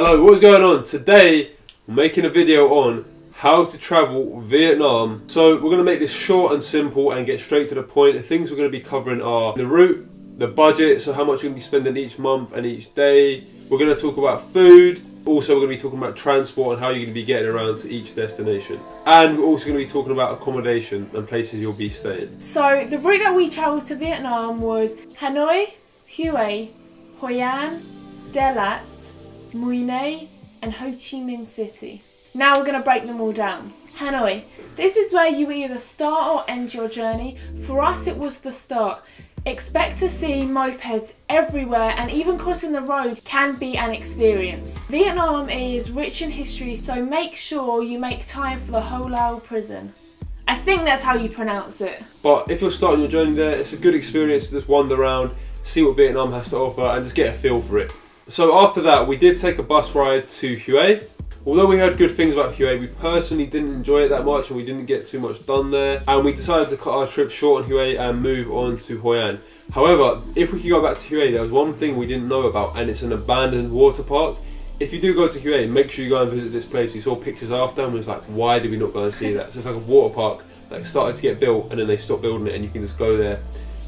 Hello, what's going on? Today, we're making a video on how to travel Vietnam. So we're going to make this short and simple and get straight to the point. The things we're going to be covering are the route, the budget, so how much you're to be spending each month and each day. We're going to talk about food. Also, we're to be talking about transport and how you're to be getting around to each destination. And we're also going to be talking about accommodation and places you'll be staying. So the route that we travelled to Vietnam was Hanoi, Hue, Hoi An, Dalat, Mui Ne, and Ho Chi Minh City. Now we're going to break them all down. Hanoi. This is where you either start or end your journey. For us, it was the start. Expect to see mopeds everywhere and even crossing the road can be an experience. Vietnam is rich in history so make sure you make time for the Ho Lao prison. I think that's how you pronounce it. But if you're starting your journey there, it's a good experience to just wander around, see what Vietnam has to offer and just get a feel for it. So after that, we did take a bus ride to Hue. Although we heard good things about Hue, we personally didn't enjoy it that much and we didn't get too much done there. And we decided to cut our trip short on Hue and move on to Hoi An. However, if we could go back to Hue, there was one thing we didn't know about and it's an abandoned water park. If you do go to Hue, make sure you go and visit this place. We saw pictures after and we was like, why did we not go and see that? So it's like a water park that started to get built and then they stopped building it and you can just go there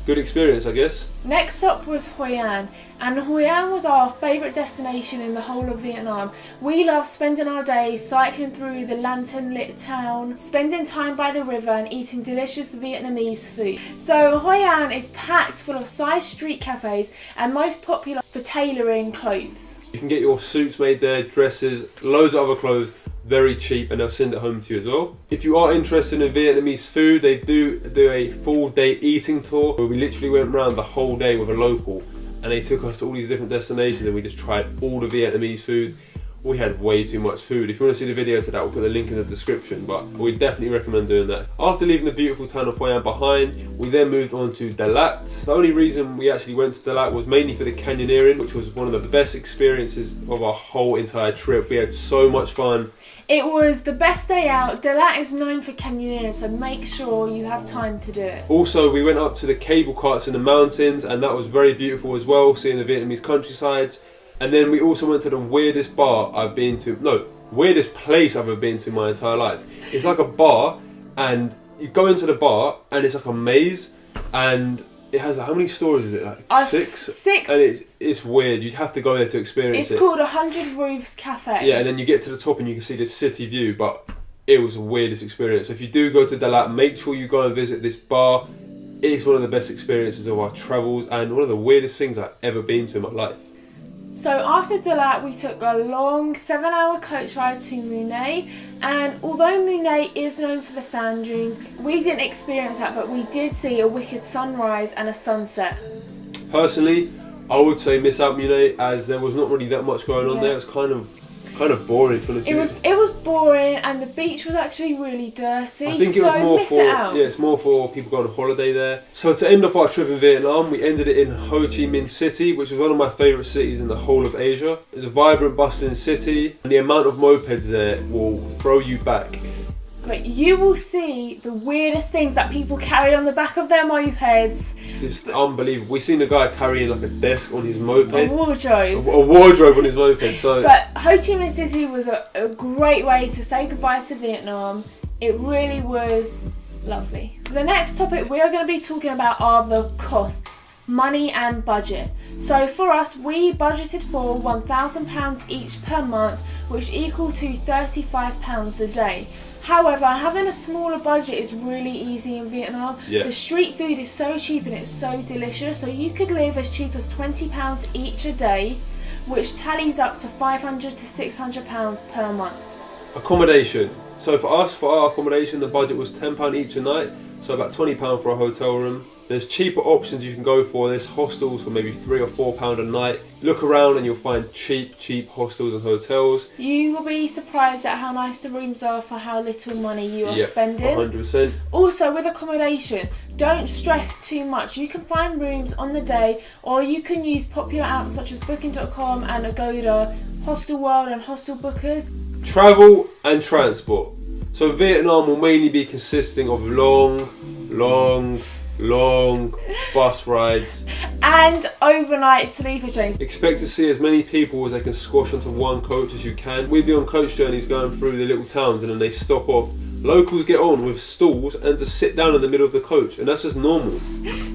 good experience, I guess. Next stop was Hoi An, and Hoi An was our favourite destination in the whole of Vietnam. We loved spending our days cycling through the lantern lit town, spending time by the river and eating delicious Vietnamese food. So Hoi An is packed full of side street cafes and most popular for tailoring clothes. You can get your suits made there, dresses, loads of other clothes very cheap and they'll send it home to you as well. If you are interested in Vietnamese food, they do do a full day eating tour where we literally went around the whole day with a local and they took us to all these different destinations and we just tried all the Vietnamese food. We had way too much food. If you want to see the video to that, we'll put the link in the description, but we definitely recommend doing that. After leaving the beautiful town of Hoi An behind, we then moved on to Dalat. The only reason we actually went to Dalat was mainly for the canyoneering, which was one of the best experiences of our whole entire trip. We had so much fun. It was the best day out. Dalat is known for canyoneering, so make sure you have time to do it. Also, we went up to the cable carts in the mountains, and that was very beautiful as well, seeing the Vietnamese countryside. And then we also went to the weirdest bar I've been to. No, weirdest place I've ever been to in my entire life. It's like a bar, and you go into the bar, and it's like a maze, and it has how many stories is it? Like Uh, six. six. And it's it's weird. You have to go there to experience It's it. It's called a Hundred Roofs Cafe. Yeah, and then you get to the top and you can see the city view, but it was the weirdest experience. So if you do go to Dalat, make sure you go and visit this bar. It's one of the best experiences of our travels and one of the weirdest things I've ever been to in my life. So after Dalat, we took a long seven-hour coach ride to Mui Ne, and although Mui Ne is known for the sand dunes, we didn't experience that, but we did see a wicked sunrise and a sunset. Personally, I would say miss out Mui Ne as there was not really that much going on Yeah. there. It was kind of kind of boring to honest It with was it was boring, and the beach was actually really dirty. I think it so was more for it out. yeah, it's more for people going on holiday there. So to end off our trip in Vietnam, we ended it in Ho Chi Minh City, which is one of my favourite cities in the whole of Asia. It's a vibrant, bustling city, and the amount of mopeds there will throw you back. But you will see the weirdest things that people carry on the back of their mopeds, Just unbelievable. We've seen a guy carrying like a desk on his moped, a a, wardrobe. a wardrobe on his moped. So But Ho Chi Minh City was a, a great way to say goodbye to Vietnam. It really was lovely. The next topic we are going to be talking about are the costs, money and budget. So for us, we budgeted for £1,000 each per month, which equal to £35 a day. However, having a smaller budget is really easy in Vietnam. Yeah. The street food is so cheap and it's so delicious, so you could live as cheap as £20 each a day which tallies up to 500 to 600 pounds per month. accommodation. So for us, for our accommodation, the budget was ten pound each a night. So about twenty pound for a hotel room. There's cheaper options you can go for. There's hostels for maybe three or four pound a night. Look around and you'll find cheap, cheap hostels and hotels. You will be surprised at how nice the rooms are for how little money you are Yeah, spending. 100%. Also, with accommodation, don't stress too much. You can find rooms on the day, or you can use popular apps such as Booking.com and Agoda, Hostel World, and Hostel Bookers. Travel and transport. So Vietnam will mainly be consisting of long, long, long bus rides. And overnight sleeper trains. Expect to see as many people as they can squash onto one coach as you can. We'd be on coach journeys going through the little towns and then they stop off. Locals get on with stalls and just sit down in the middle of the coach, and that's just normal.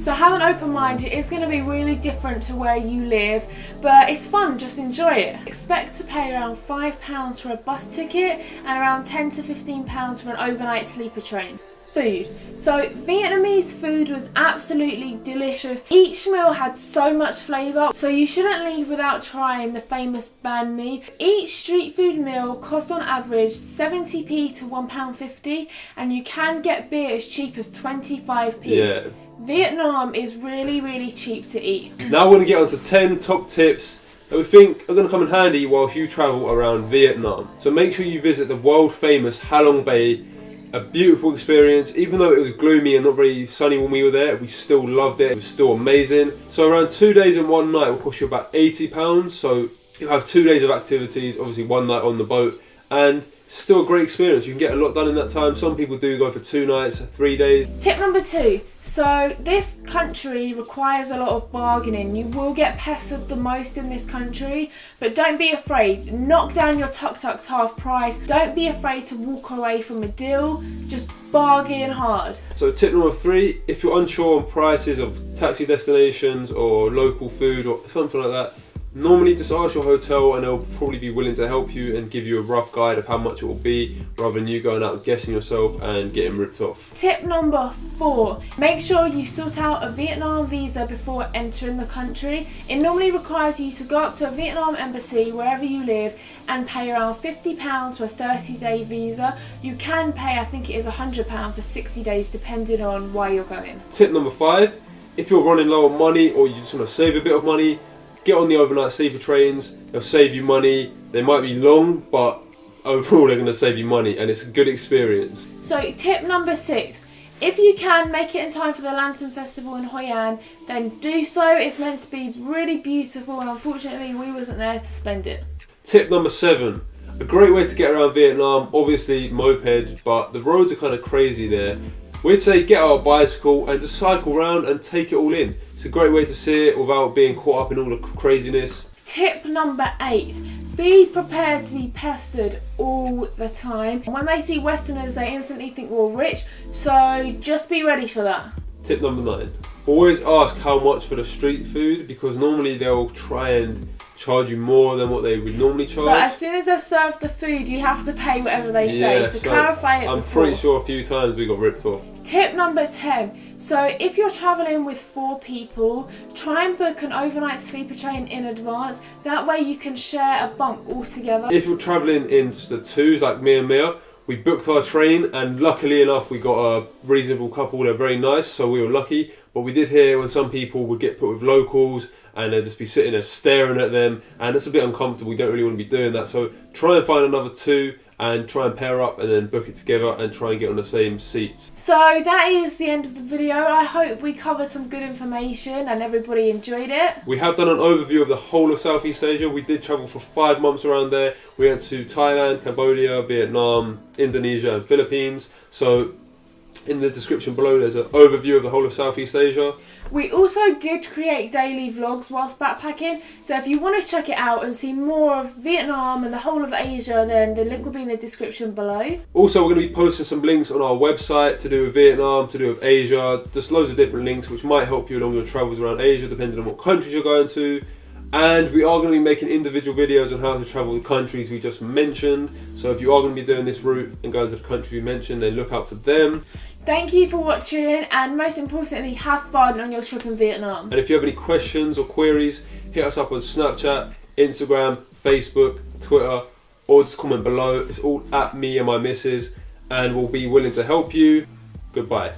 So have an open mind. It is going to be really different to where you live, but it's fun. Just enjoy it. Expect to pay around five pounds for a bus ticket and around ten to fifteen pounds for an overnight sleeper train food. So Vietnamese food was absolutely delicious. Each meal had so much flavour, so you shouldn't leave without trying the famous banh mi. Each street food meal costs on average 70p to £1.50 and you can get beer as cheap as 25p. Yeah. Vietnam is really, really cheap to eat. Now we're going to get on to 10 top tips that we think are going to come in handy whilst you travel around Vietnam. So make sure you visit the world famous Halong Bay a beautiful experience. Even though it was gloomy and not very sunny when we were there, we still loved it. It was still amazing. So around two days and one night will cost you about £80. So you have two days of activities, obviously one night on the boat, and still a great experience. You can get a lot done in that time. Some people do go for two nights, three days. Tip number two. So this country requires a lot of bargaining. You will get pestered the most in this country, but don't be afraid. Knock down your tuk-tuks half price. Don't be afraid to walk away from a deal. Just bargain hard. So tip number three, if you're unsure on prices of taxi destinations or local food or something like that, Normally just ask your hotel and they'll probably be willing to help you and give you a rough guide of how much it will be rather than you going out guessing yourself and getting ripped off. Tip number four, make sure you sort out a Vietnam visa before entering the country. It normally requires you to go up to a Vietnam embassy wherever you live and pay around £50 for a 30 day visa. You can pay, I think it is £100 for 60 days depending on why you're going. Tip number five, if you're running low on money or you just want to save a bit of money, get on the overnight sleeper trains. They'll save you money. They might be long, but overall they're going to save you money, and it's a good experience. So tip number six. If you can make it in time for the Lantern Festival in Hoi An, then do so. It's meant to be really beautiful and unfortunately we wasn't there to spend it. Tip number seven. A great way to get around Vietnam, obviously moped, but the roads are kind of crazy there. We'd say get out a bicycle and just cycle around and take it all in. It's a great way to see it without being caught up in all the craziness. Tip number eight, be prepared to be pestered all the time. When they see Westerners, they instantly think we're rich, so just be ready for that. Tip number nine, always ask how much for the street food because normally they'll try and charge you more than what they would normally charge. So as soon as they've served the food, you have to pay whatever they say. Yeah, so, so clarify it I'm before. pretty sure a few times we got ripped off. Tip number 10. So if you're travelling with four people, try and book an overnight sleeper train in advance. That way you can share a bunk all together. If you're travelling in just the twos like me and Mia, we booked our train and luckily enough we got a reasonable couple, they're very nice so we were lucky. But we did hear when some people would get put with locals and they'd just be sitting there staring at them and it's a bit uncomfortable, we don't really want to be doing that. So try and find another two and try and pair up and then book it together and try and get on the same seats. So that is the end of the video. I hope we covered some good information and everybody enjoyed it. We have done an overview of the whole of Southeast Asia. We did travel for five months around there. We went to Thailand, Cambodia, Vietnam, Indonesia and Philippines. So in the description below there's an overview of the whole of Southeast Asia. We also did create daily vlogs whilst backpacking, so if you want to check it out and see more of Vietnam and the whole of Asia, then the link will be in the description below. Also, we're going to be posting some links on our website to do with Vietnam, to do with Asia, just loads of different links which might help you along your travels around Asia, depending on what countries you're going to. And we are going to be making individual videos on how to travel the countries we just mentioned. So if you are going to be doing this route and going to the country we mentioned, then look out for them. Thank you for watching and most importantly have fun on your trip in Vietnam. And if you have any questions or queries, hit us up on Snapchat, Instagram, Facebook, Twitter, or just comment below. It's all at me and my missus and we'll be willing to help you. Goodbye.